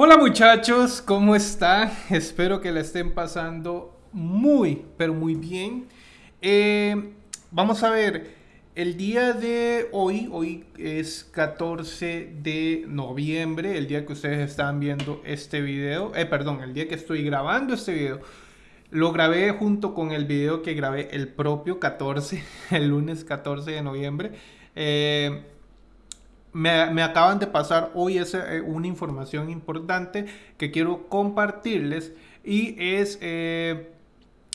Hola muchachos, ¿cómo están? Espero que la estén pasando muy, pero muy bien. Eh, vamos a ver, el día de hoy, hoy es 14 de noviembre, el día que ustedes están viendo este video, eh, perdón, el día que estoy grabando este video. Lo grabé junto con el video que grabé el propio 14, el lunes 14 de noviembre. Eh, me, acaban de pasar hoy esa, eh, una información importante que quiero compartirles y es eh,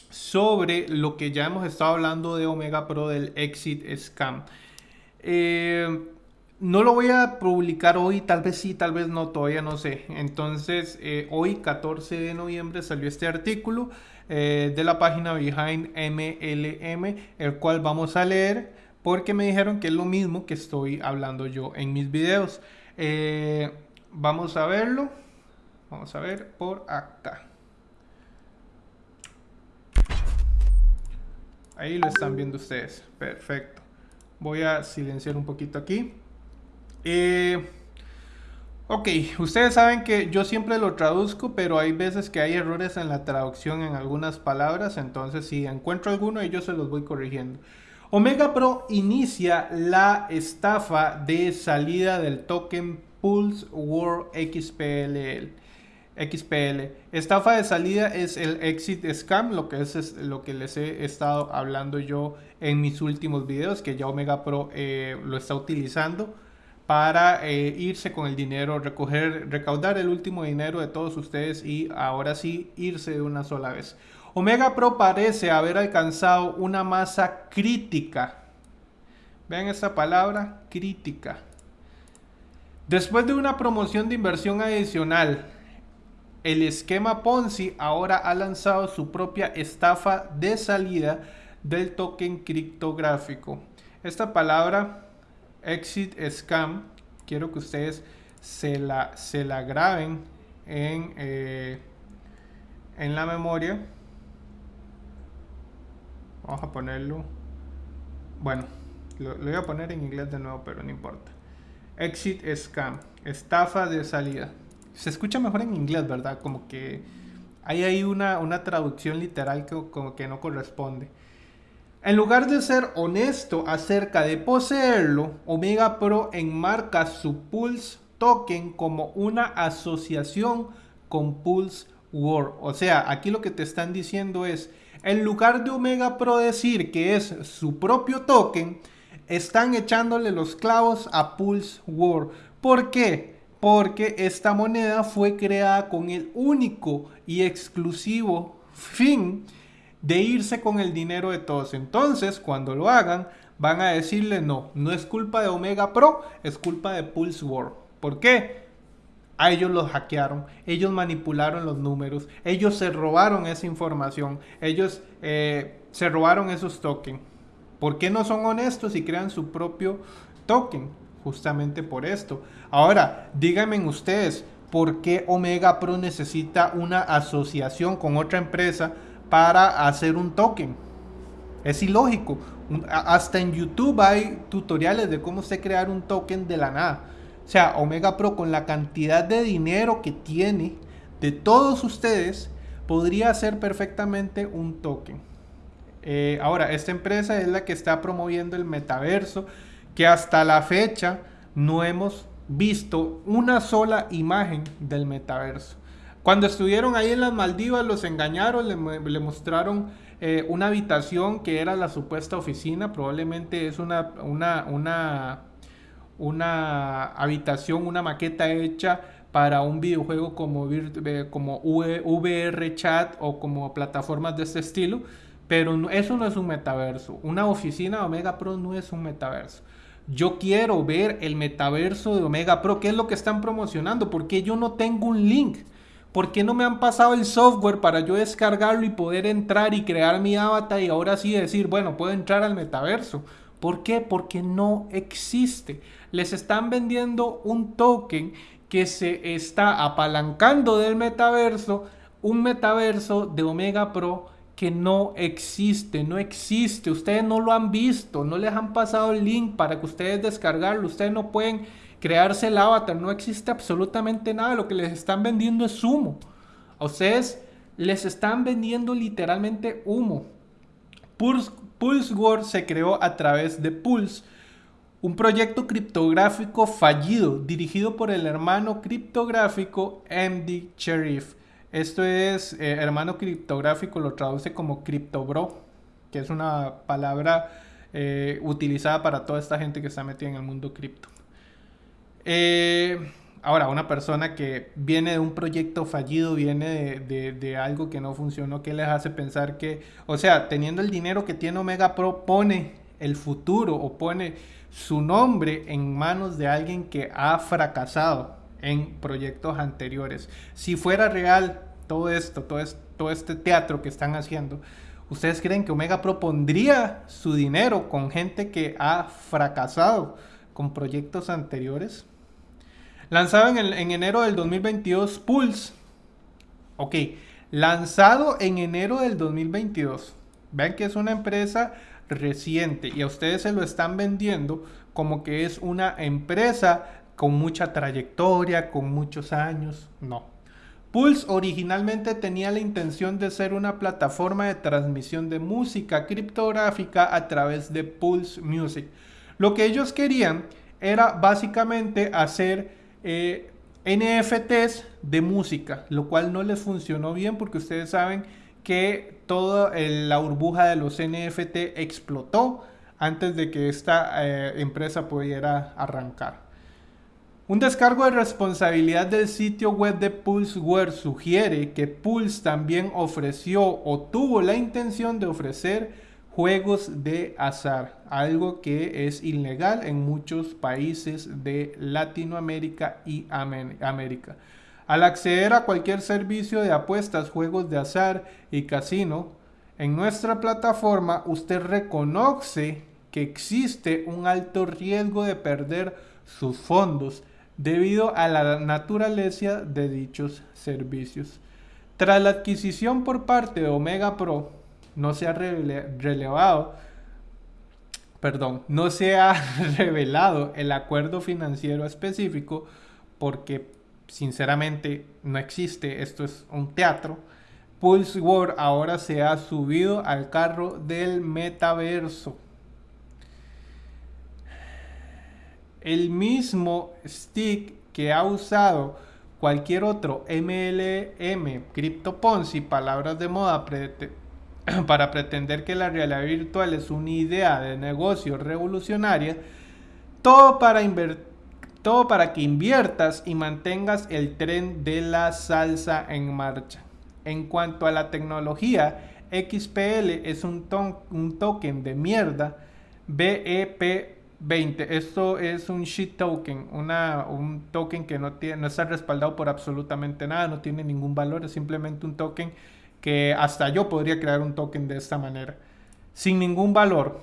sobre lo que ya hemos estado hablando de Omega Pro del Exit Scam. Eh, no lo voy a publicar hoy, tal vez sí, tal vez no, todavía no sé. Entonces, hoy 14 de noviembre salió este artículo de la página Behind MLM, el cual vamos a leer porque me dijeron que es lo mismo que estoy hablando yo en mis videos. Eh, vamos a verlo. Vamos a ver por acá. Ahí lo están viendo ustedes. Perfecto. Voy a silenciar un poquito aquí. Eh, ok, ustedes saben que yo siempre lo traduzco, pero hay veces que hay errores en la traducción en algunas palabras. Entonces, si encuentro alguno, yo se los voy corrigiendo. Omega Pro inicia la estafa de salida del token Pulse World XPL. XPL. Estafa de salida es el exit scam, lo que es, lo que les he estado hablando yo en mis últimos videos, que ya Omega Pro eh, lo está utilizando para eh, irse con el dinero, recoger, recaudar el último dinero de todos ustedes y ahora sí irse de una sola vez. Omega Pro parece haber alcanzado una masa crítica. Vean esta palabra, crítica. Después de una promoción de inversión adicional, el esquema Ponzi ahora ha lanzado su propia estafa de salida del token criptográfico. Esta palabra, exit scam, quiero que ustedes se la, se la graben en, eh, en la memoria. Vamos a ponerlo. Bueno, lo, voy a poner en inglés de nuevo, pero no importa. Exit scam. Estafa de salida. Se escucha mejor en inglés, ¿verdad? Como que hay ahí una, una traducción literal que, como que no corresponde. En lugar de ser honesto acerca de poseerlo, Omega Pro enmarca su Pulse Token como una asociación con Pulse World. O sea, aquí lo que te están diciendo es, en lugar de Omega Pro decir que es su propio token, están echándole los clavos a Pulse World. ¿Por qué? Porque esta moneda fue creada con el único y exclusivo fin de irse con el dinero de todos. Entonces, cuando lo hagan, van a decirle no, no es culpa de Omega Pro, es culpa de Pulse World. ¿Por qué? A ellos los hackearon, ellos manipularon los números, ellos se robaron esa información, ellos eh, se robaron esos tokens. ¿Por qué no son honestos y crean su propio token? Justamente por esto. Ahora, díganme ustedes, ¿por qué Omega Pro necesita una asociación con otra empresa para hacer un token? Es ilógico. Hasta en YouTube hay tutoriales de cómo se crear un token de la nada. O sea, Omega Pro con la cantidad de dinero que tiene de todos ustedes, podría hacer perfectamente un token. Eh, ahora, esta empresa es la que está promoviendo el metaverso, que hasta la fecha no hemos visto una sola imagen del metaverso. Cuando estuvieron ahí en las Maldivas los engañaron, le, mostraron eh, una habitación que era la supuesta oficina, probablemente es una, una, una una habitación, una maqueta hecha para un videojuego como, eh, como VR Chat o como plataformas de este estilo, pero eso no es un metaverso. Una oficina de Omega Pro no es un metaverso. Yo quiero ver el metaverso de Omega Pro. ¿Qué es lo que están promocionando? Porque yo no tengo un link. ¿Por qué no me han pasado el software para yo descargarlo y poder entrar y crear mi avatar y ahora sí decir, bueno, puedo entrar al metaverso? ¿Por qué? Porque no existe. Les están vendiendo un token que se está apalancando del metaverso, un metaverso de Omega Pro que no existe, no existe. Ustedes no lo han visto, no les han pasado el link para que ustedes descargarlo. Ustedes no pueden crearse el avatar. No existe absolutamente nada. Lo que les están vendiendo es humo. A ustedes les están vendiendo literalmente humo. Pulse, Pulse War se creó a través de Pulse, un proyecto criptográfico fallido dirigido por el hermano criptográfico MD Sheriff. Esto es, eh, hermano criptográfico lo traduce como CryptoBro, que es una palabra eh, utilizada para toda esta gente que está metida en el mundo cripto. Eh, ahora, una persona que viene de un proyecto fallido, viene de, algo que no funcionó, ¿qué les hace pensar que, o sea, teniendo el dinero que tiene Omega Pro, pone el futuro o pone su nombre en manos de alguien que ha fracasado en proyectos anteriores? Si fuera real todo esto, todo, todo este teatro que están haciendo, ¿ustedes creen que Omega Pro pondría su dinero con gente que ha fracasado con proyectos anteriores? Lanzado en, enero del 2022, Pulse. Ok, lanzado en enero del 2022. Vean que es una empresa reciente y a ustedes se lo están vendiendo como que es una empresa con mucha trayectoria, con muchos años. No. Pulse originalmente tenía la intención de ser una plataforma de transmisión de música criptográfica a través de Pulse Music. Lo que ellos querían era básicamente hacer eh, NFTs de música, lo cual no les funcionó bien porque ustedes saben que toda la burbuja de los NFT explotó antes de que esta eh, empresa pudiera arrancar. Un descargo de responsabilidad del sitio web de Pulseware sugiere que Pulse también ofreció o tuvo la intención de ofrecer juegos de azar, algo que es ilegal en muchos países de Latinoamérica y América. Al acceder a cualquier servicio de apuestas, juegos de azar y casino, en nuestra plataforma usted reconoce que existe un alto riesgo de perder sus fondos debido a la naturaleza de dichos servicios. Tras la adquisición por parte de Omega Pro, no se ha relevado, perdón, no se ha revelado el acuerdo financiero específico porque sinceramente no existe, esto es un teatro. Pulse World ahora se ha subido al carro del metaverso. El mismo stick que ha usado cualquier otro MLM, CryptoPonzi, palabras de moda para pretender que la realidad virtual es una idea de negocio revolucionaria, todo para, todo para que inviertas y mantengas el tren de la salsa en marcha. En cuanto a la tecnología, XPL es un, un token de mierda BEP20. Esto es un shit token, una, un token que no, tiene, no está respaldado por absolutamente nada, no tiene ningún valor, es simplemente un token que hasta yo podría crear un token de esta manera, sin ningún valor.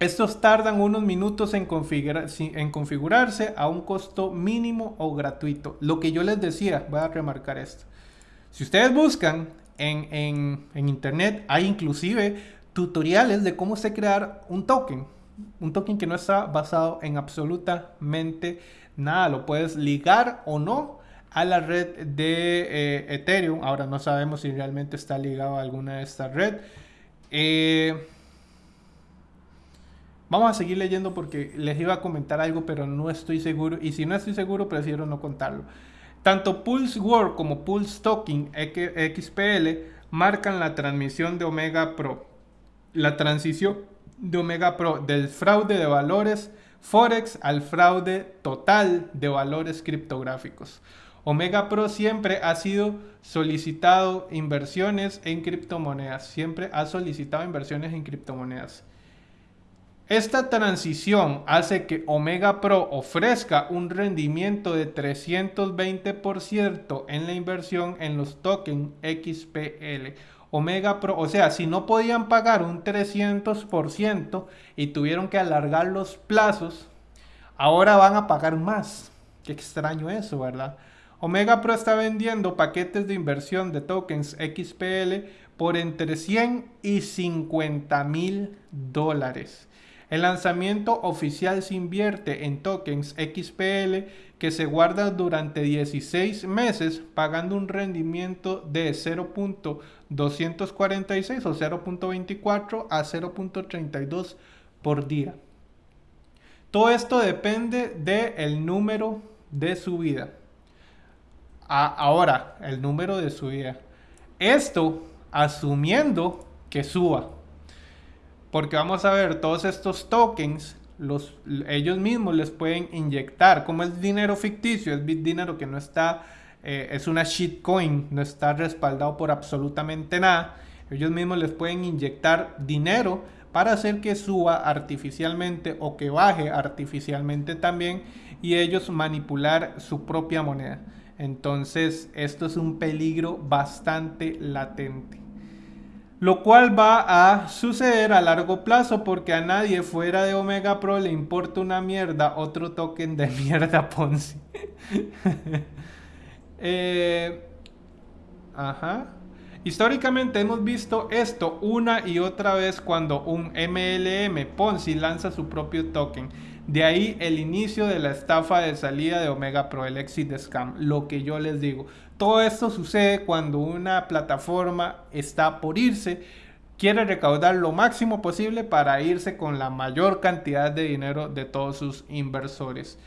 Estos tardan unos minutos en, en configurarse a un costo mínimo o gratuito. Lo que yo les decía, voy a remarcar esto. Si ustedes buscan en, en internet, hay inclusive tutoriales de cómo se crear un token. Un token que no está basado en absolutamente nada. Lo puedes ligar o no a la red de eh, Ethereum. Ahora no sabemos si realmente está ligado a alguna de estas redes. Eh, vamos a seguir leyendo porque les iba a comentar algo, pero no estoy seguro. Y si no estoy seguro, prefiero no contarlo. Tanto Pulse World como Pulse Token XPL marcan la transmisión de Omega Pro. La transición de Omega Pro del fraude de valores Forex al fraude total de valores criptográficos. Omega Pro siempre ha sido solicitado inversiones en criptomonedas, siempre ha solicitado inversiones en criptomonedas. Esta transición hace que Omega Pro ofrezca un rendimiento de 320% en la inversión en los tokens XPL. Omega Pro, o sea, si no podían pagar un 300% y tuvieron que alargar los plazos, ahora van a pagar más. Qué extraño eso, ¿verdad? Omega Pro está vendiendo paquetes de inversión de tokens XPL por entre 100 y 50 mil dólares. El lanzamiento oficial se invierte en tokens XPL que se guardan durante 16 meses pagando un rendimiento de 0.246 o 0.24 a 0.32 por día. Todo esto depende del número de subida. Ahora, el número de subida. Esto asumiendo que suba. Porque vamos a ver, todos estos tokens, los, ellos mismos les pueden inyectar. Como es dinero ficticio, es dinero que no está, eh, es una shitcoin, no está respaldado por absolutamente nada. Ellos mismos les pueden inyectar dinero para hacer que suba artificialmente o que baje artificialmente también y ellos manipular su propia moneda. Entonces esto es un peligro bastante latente. Lo cual va a suceder a largo plazo porque a nadie fuera de Omega Pro le importa una mierda otro token de mierda Ponzi. Eh, ajá. Históricamente hemos visto esto una y otra vez cuando un MLM Ponzi lanza su propio token. De ahí el inicio de la estafa de salida de Omega Pro, el exit scam. Lo que yo les digo. Todo esto sucede cuando una plataforma está por irse, quiere recaudar lo máximo posible para irse con la mayor cantidad de dinero de todos sus inversores.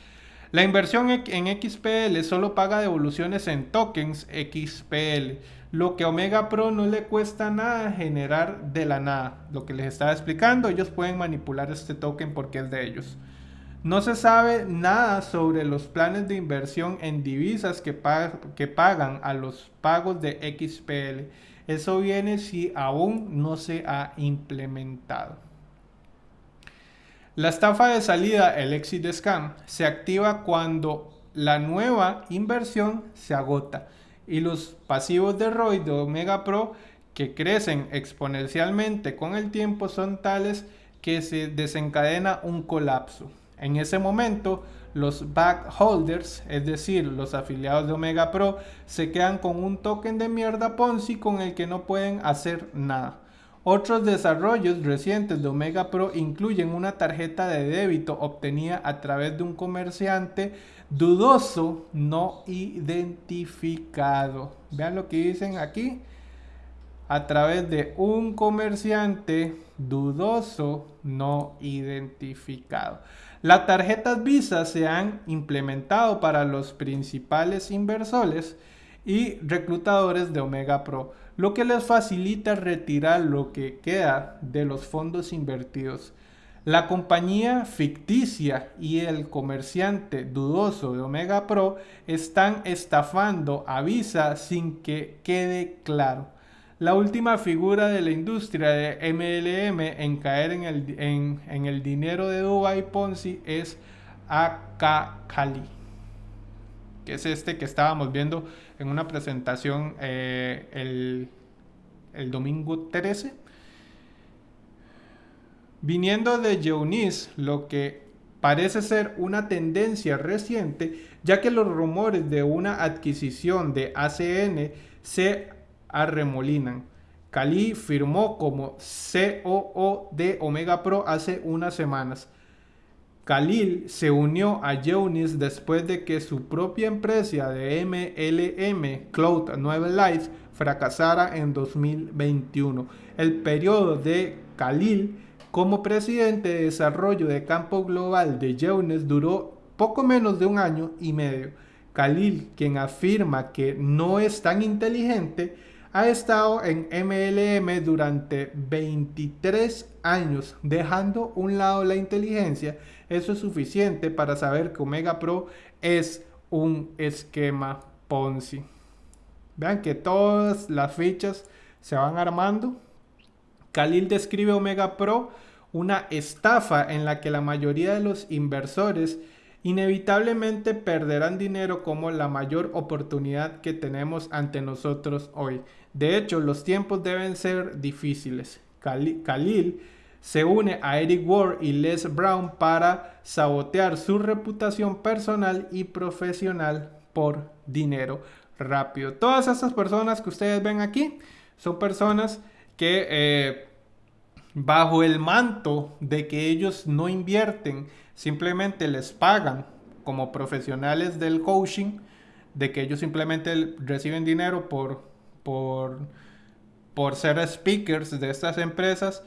La inversión en XPL solo paga devoluciones en tokens XPL lo que Omega Pro no le cuesta nada generar de la nada. Lo que les estaba explicando, ellos pueden manipular este token porque es de ellos. No se sabe nada sobre los planes de inversión en divisas que, pagan a los pagos de XPL. Eso viene si aún no se ha implementado. La estafa de salida, el exit scam, se activa cuando la nueva inversión se agota y los pasivos de ROI de Omega Pro que crecen exponencialmente con el tiempo son tales que se desencadena un colapso. En ese momento, los backholders, es decir, los afiliados de Omega Pro, se quedan con un token de mierda Ponzi con el que no pueden hacer nada. Otros desarrollos recientes de Omega Pro incluyen una tarjeta de débito obtenida a través de un comerciante dudoso no identificado. Vean lo que dicen aquí. A través de un comerciante dudoso no identificado. Las tarjetas Visa se han implementado para los principales inversores y reclutadores de Omega Pro, lo que les facilita retirar lo que queda de los fondos invertidos. La compañía ficticia y el comerciante dudoso de Omega Pro están estafando a Visa sin que quede claro. La última figura de la industria de MLM en caer en el, en, el dinero de Dubai Ponzi es Akakali, que es este que estábamos viendo en una presentación eh, el, el domingo 13 viniendo de Eunice, lo que parece ser una tendencia reciente, ya que los rumores de una adquisición de ACN se arremolinan. Kali firmó como COO de Omega Pro hace unas semanas. Khalil se unió a Eunice después de que su propia empresa de MLM Cloud Nueva Life fracasara en 2021. El periodo de Khalil como presidente de desarrollo de campo global de Jones duró poco menos de un año y medio. Khalil, quien afirma que no es tan inteligente, ha estado en MLM durante 23 años, dejando un lado la inteligencia. Eso es suficiente para saber que Omega Pro es un esquema Ponzi. Vean que todas las fichas se van armando Khalil describe Omega Pro una estafa en la que la mayoría de los inversores inevitablemente perderán dinero como la mayor oportunidad que tenemos ante nosotros hoy. De hecho, los tiempos deben ser difíciles. Khalil se une a Eric Ward y Les Brown para sabotear su reputación personal y profesional por dinero rápido. Todas estas personas que ustedes ven aquí son personas que eh, bajo el manto de que ellos no invierten, simplemente les pagan como profesionales del coaching, de que ellos simplemente reciben dinero por, por, por ser speakers de estas empresas,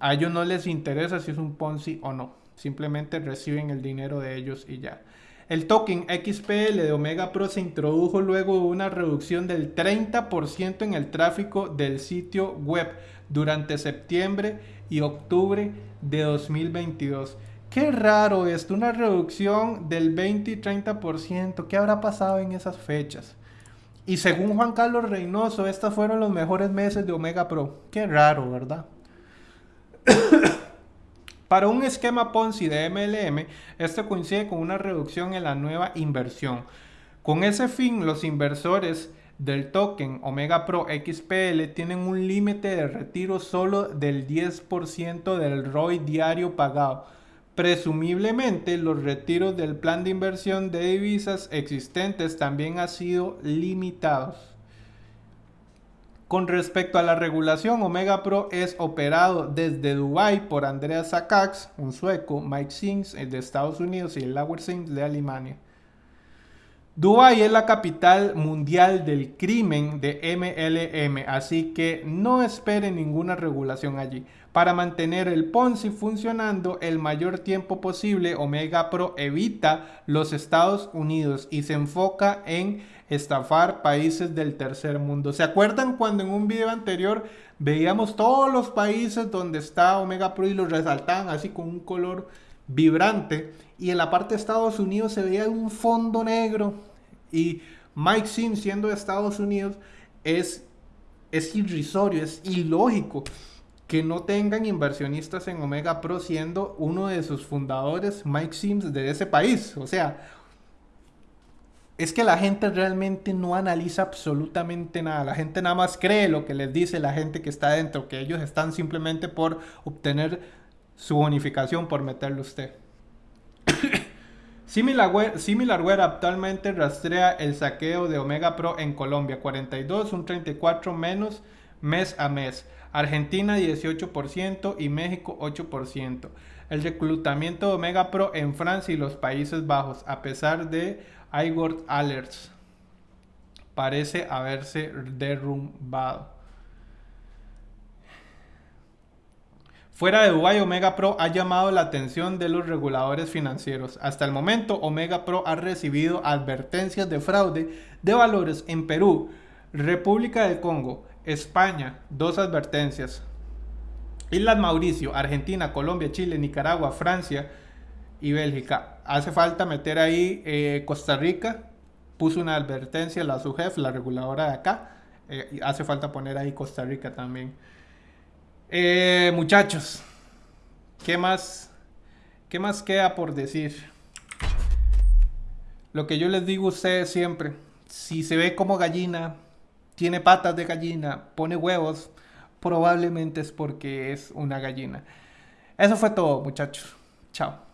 a ellos no les interesa si es un Ponzi o no, simplemente reciben el dinero de ellos y ya. El token XPL de Omega Pro se introdujo luego de una reducción del 30% en el tráfico del sitio web durante septiembre y octubre de 2022. Qué raro esto, una reducción del 20 y 30%. ¿Qué habrá pasado en esas fechas? Y según Juan Carlos Reynoso, estos fueron los mejores meses de Omega Pro. Qué raro, ¿verdad? Para un esquema Ponzi de MLM, esto coincide con una reducción en la nueva inversión. Con ese fin, los inversores del token Omega Pro XPL tienen un límite de retiro solo del 10% del ROI diario pagado. Presumiblemente, los retiros del plan de inversión de divisas existentes también han sido limitados. Con respecto a la regulación, Omega Pro es operado desde Dubai por Andreas Sakax, un sueco, Mike Sims de Estados Unidos y el Lauer Sims de Alemania. Dubai es la capital mundial del crimen de MLM, así que no esperen ninguna regulación allí. Para mantener el Ponzi funcionando el mayor tiempo posible, Omega Pro evita los Estados Unidos y se enfoca en estafar países del tercer mundo. ¿Se acuerdan cuando en un video anterior veíamos todos los países donde está Omega Pro y los resaltaban así con un color vibrante? Y en la parte de Estados Unidos se veía un fondo negro. Y Mike Sim, siendo de Estados Unidos, es, es irrisorio, es ilógico que no tengan inversionistas en Omega Pro siendo uno de sus fundadores, Mike Sims, de ese país. O sea, es que la gente realmente no analiza absolutamente nada. La gente nada más cree lo que les dice la gente que está dentro, que ellos están simplemente por obtener su bonificación por meterlo usted. SimilarWare actualmente rastrea el saqueo de Omega Pro en Colombia, 42, un 34 menos mes a mes. Argentina 18% y México 8%. El reclutamiento de Omega Pro en Francia y los Países Bajos, a pesar de iWord Alerts parece haberse derrumbado. Fuera de Dubai, Omega Pro ha llamado la atención de los reguladores financieros. Hasta el momento, Omega Pro ha recibido advertencias de fraude de valores en Perú, República del Congo, España, dos advertencias. Islas Mauricio, Argentina, Colombia, Chile, Nicaragua, Francia, y Bélgica. Hace falta meter ahí eh, Costa Rica, puso una advertencia la SUGEF, la reguladora de acá. Eh, hace falta poner ahí Costa Rica también. Eh, muchachos, ¿qué más, ¿qué más queda por decir? Lo que yo les digo a ustedes siempre, si se ve como gallina, tiene patas de gallina, pone huevos, probablemente es porque es una gallina. Eso fue todo, muchachos. Chao.